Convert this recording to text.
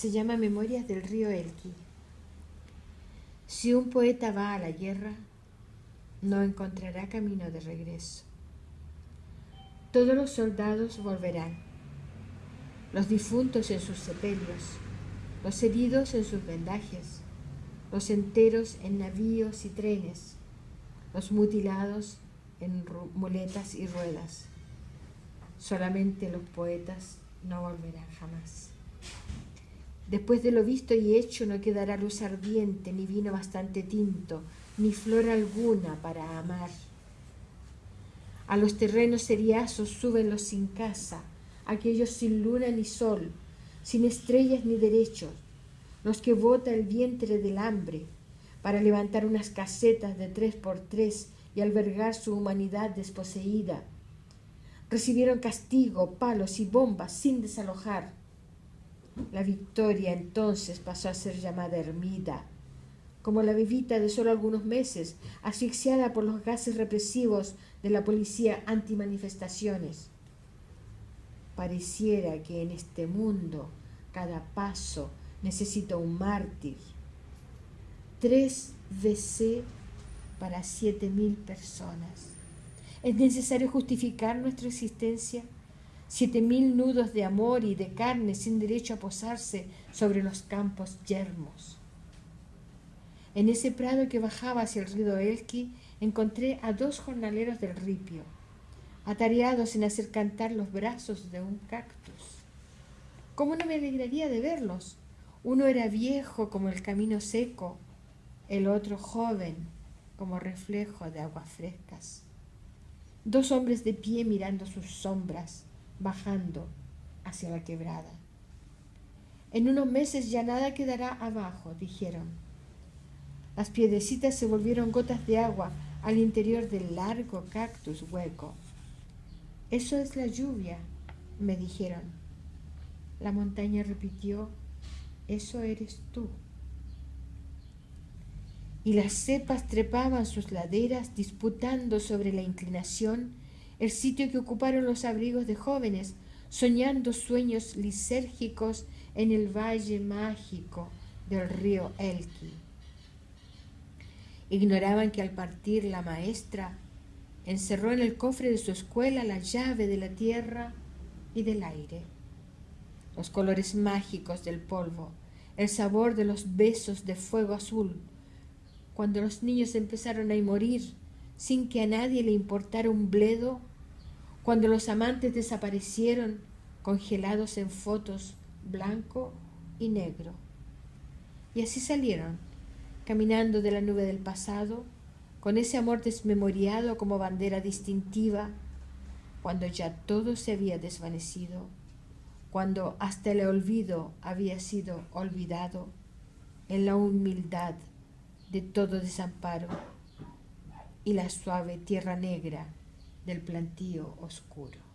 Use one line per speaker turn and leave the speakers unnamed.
Se llama Memorias del río Elqui. Si un poeta va a la guerra, no encontrará camino de regreso. Todos los soldados volverán, los difuntos en sus sepelios, los heridos en sus vendajes, los enteros en navíos y trenes, los mutilados en muletas y ruedas. Solamente los poetas no volverán jamás. Después de lo visto y hecho no quedará luz ardiente, ni vino bastante tinto, ni flor alguna para amar. A los terrenos seriazos suben los sin casa, aquellos sin luna ni sol, sin estrellas ni derechos, los que bota el vientre del hambre, para levantar unas casetas de tres por tres y albergar su humanidad desposeída. Recibieron castigo, palos y bombas sin desalojar. La victoria entonces pasó a ser llamada ermida, como la bebita de solo algunos meses, asfixiada por los gases represivos de la policía antimanifestaciones. Pareciera que en este mundo cada paso necesita un mártir. Tres VC para siete mil personas. ¿Es necesario justificar nuestra existencia? Siete mil nudos de amor y de carne sin derecho a posarse sobre los campos yermos. En ese prado que bajaba hacia el río Elqui encontré a dos jornaleros del ripio, atareados en hacer cantar los brazos de un cactus. ¿Cómo no me alegraría de verlos? Uno era viejo como el camino seco, el otro joven como reflejo de aguas frescas. Dos hombres de pie mirando sus sombras, bajando hacia la quebrada. En unos meses ya nada quedará abajo, dijeron. Las piedrecitas se volvieron gotas de agua al interior del largo cactus hueco. Eso es la lluvia, me dijeron. La montaña repitió, eso eres tú y las cepas trepaban sus laderas disputando sobre la inclinación el sitio que ocuparon los abrigos de jóvenes, soñando sueños lisérgicos en el valle mágico del río Elqui. Ignoraban que al partir la maestra encerró en el cofre de su escuela la llave de la tierra y del aire, los colores mágicos del polvo, el sabor de los besos de fuego azul, cuando los niños empezaron a morir sin que a nadie le importara un bledo, cuando los amantes desaparecieron congelados en fotos blanco y negro. Y así salieron, caminando de la nube del pasado, con ese amor desmemoriado como bandera distintiva, cuando ya todo se había desvanecido, cuando hasta el olvido había sido olvidado, en la humildad de todo desamparo y la suave tierra negra del plantío oscuro.